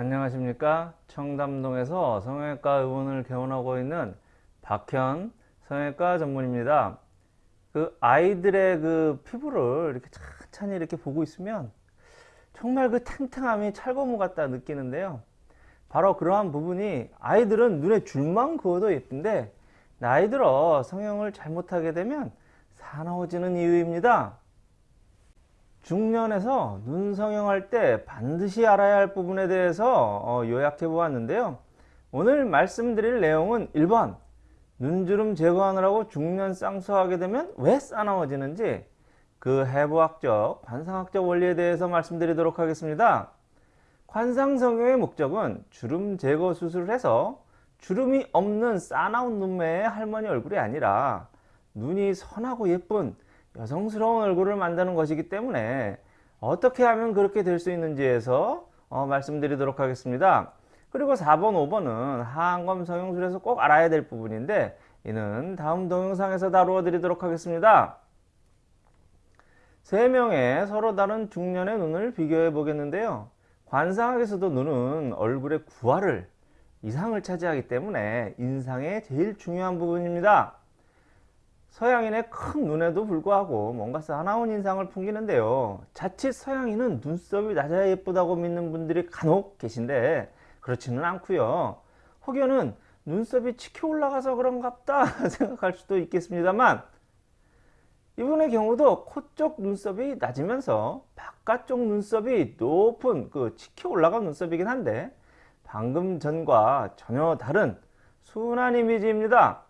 안녕하십니까? 청담동에서 성형외과 의원을 개원하고 있는 박현 성형외과 전문입니다. 그 아이들의 그 피부를 이렇게 천천히 이렇게 보고 있으면 정말 그 탱탱함이 찰거무 같다 느끼는데요. 바로 그러한 부분이 아이들은 눈에 줄만 그어도 예쁜데 나이 들어 성형을 잘못하게 되면 사나워지는 이유입니다 중년에서 눈 성형할 때 반드시 알아야 할 부분에 대해서 어, 요약해 보았는데요. 오늘 말씀드릴 내용은 1번. 눈주름 제거하느라고 중년 쌍수하게 되면 왜 싸나워지는지 그 해부학적 관상학적 원리에 대해서 말씀드리도록 하겠습니다. 관상 성형의 목적은 주름 제거 수술을 해서 주름이 없는 싸나운 눈매의 할머니 얼굴이 아니라 눈이 선하고 예쁜 여성스러운 얼굴을 만드는 것이기 때문에 어떻게 하면 그렇게 될 수 있는지에서 어, 말씀드리도록 하겠습니다. 그리고 4번, 5번은 하안검 성형술에서 꼭 알아야 될 부분인데 이는 다음 동영상에서 다루어 드리도록 하겠습니다. 3명의 서로 다른 중년의 눈을 비교해 보겠는데요. 관상학에서도 눈은 얼굴의 구화를 이상을 차지하기 때문에 인상의 제일 중요한 부분입니다. 서양인의 큰 눈에도 불구하고 뭔가 사나운 인상을 풍기는데요. 자칫 서양인은 눈썹이 낮아야 예쁘다고 믿는 분들이 간혹 계신데 그렇지는 않고요. 혹여는 눈썹이 치켜 올라가서 그런갑다 생각할 수도 있겠습니다만 이분의 경우도 코 쪽 눈썹이 낮으면서 바깥쪽 눈썹이 높은 그 치켜 올라간 눈썹이긴 한데 방금 전과 전혀 다른 순한 이미지입니다.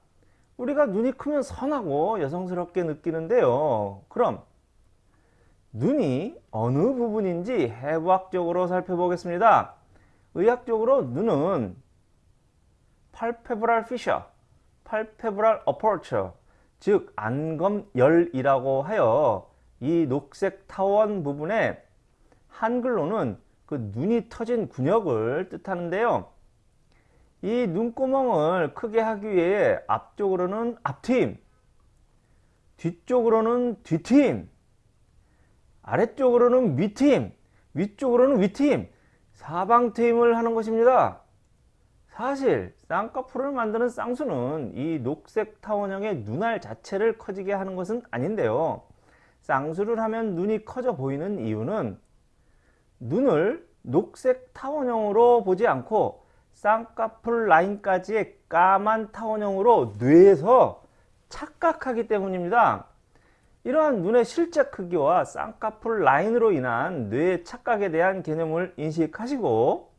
우리가 눈이 크면 선하고 여성스럽게 느끼는데요. 그럼 눈이 어느 부분인지 해부학적으로 살펴보겠습니다. 의학적으로 눈은 팔페브랄 피셔, 팔페브랄 어퍼처, 즉 안검열이라고 하여 이 녹색 타원 부분에 한글로는 그 눈이 터진 근육을 뜻하는데요. 이 눈구멍을 크게 하기 위해 앞쪽으로는 앞트임, 뒤쪽으로는 뒤트임, 아래쪽으로는 밑트임, 위쪽으로는 위트임, 사방트임을 하는 것입니다. 사실 쌍꺼풀을 만드는 쌍수는 이 녹색 타원형의 눈알 자체를 커지게 하는 것은 아닌데요. 쌍수를 하면 눈이 커져 보이는 이유는 눈을 녹색 타원형으로 보지 않고 쌍꺼풀 라인까지의 까만 타원형으로 뇌에서 착각하기 때문입니다. 이러한 눈의 실제 크기와 쌍꺼풀 라인으로 인한 뇌의 착각에 대한 개념을 인식하시고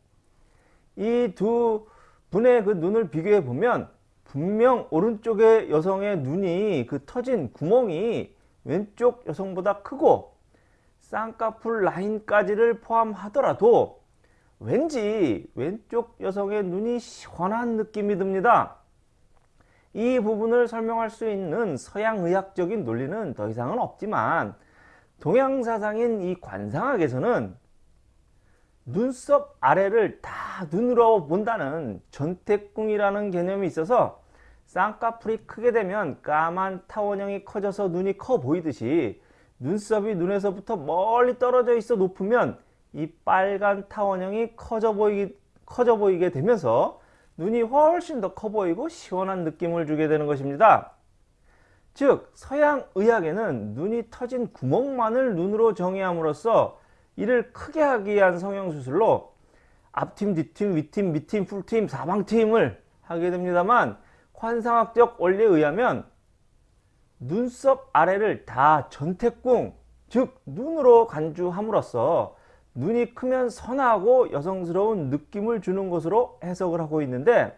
이 두 분의 그 눈을 비교해 보면 분명 오른쪽의 여성의 눈이 그 터진 구멍이 왼쪽 여성보다 크고 쌍꺼풀 라인까지를 포함하더라도 왠지 왼쪽 여성의 눈이 시원한 느낌이 듭니다. 이 부분을 설명할 수 있는 서양의학적인 논리는 더 이상은 없지만 동양사상인 이 관상학에서는 눈썹 아래를 다 눈으로 본다는 전태궁이라는 개념이 있어서 쌍꺼풀이 크게 되면 까만 타원형이 커져서 눈이 커 보이듯이 눈썹이 눈에서부터 멀리 떨어져 있어 높으면 이 빨간 타원형이 커져 보이기, 커져 보이게 되면서 눈이 훨씬 더 커 보이고 시원한 느낌을 주게 되는 것입니다. 즉 서양 의학에는 눈이 터진 구멍만을 눈으로 정의함으로써 이를 크게 하기 위한 성형수술로 앞팀, 뒤팀, 위팀, 밑팀, 풀팀, 사방팀을 하게 됩니다만 관상학적 원리에 의하면 눈썹 아래를 다 전태궁 즉 눈으로 간주함으로써 눈이 크면 선하고 여성스러운 느낌을 주는 것으로 해석을 하고 있는데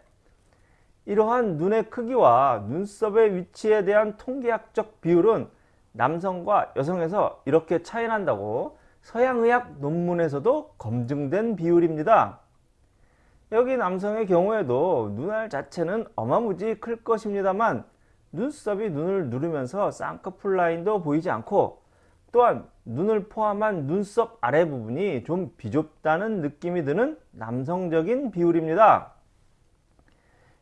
이러한 눈의 크기와 눈썹의 위치에 대한 통계학적 비율은 남성과 여성에서 이렇게 차이 난다고 서양의학 논문에서도 검증된 비율입니다. 여기 남성의 경우에도 눈알 자체는 어마무지 클 것입니다만 눈썹이 눈을 누르면서 쌍꺼풀 라인도 보이지 않고 또한 눈을 포함한 눈썹 아래 부분이 좀 비좁다는 느낌이 드는 남성적인 비율입니다.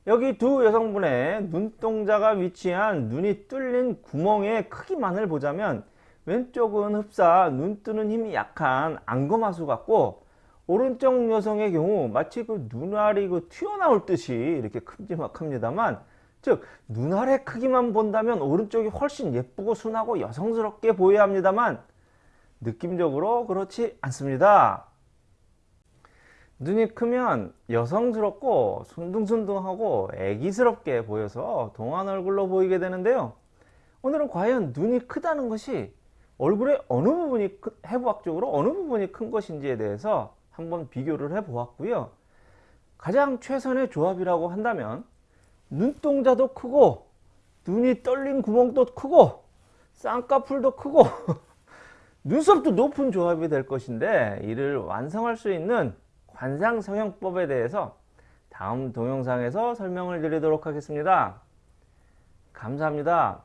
여기 두 여성분의 눈동자가 위치한 눈이 뚫린 구멍의 크기만을 보자면 왼쪽은 흡사 눈 뜨는 힘이 약한 안검하수 같고 오른쪽 여성의 경우 마치 그 눈알이 그 튀어나올 듯이 이렇게 큼지막합니다만 즉 눈알의 크기만 본다면 오른쪽이 훨씬 예쁘고 순하고 여성스럽게 보여야 합니다만 느낌적으로 그렇지 않습니다. 눈이 크면 여성스럽고 순둥순둥하고 애기스럽게 보여서 동안 얼굴로 보이게 되는데요. 오늘은 과연 눈이 크다는 것이 얼굴의 어느 부분이 크- 해부학적으로 어느 부분이 큰 것인지에 대해서 한번 비교를 해 보았고요. 가장 최선의 조합이라고 한다면 눈동자도 크고 눈이 떨린 구멍도 크고 쌍꺼풀도 크고 눈썹도 높은 조합이 될 것인데 이를 완성할 수 있는 관상성형법에 대해서 다음 동영상에서 설명을 드리도록 하겠습니다. 감사합니다.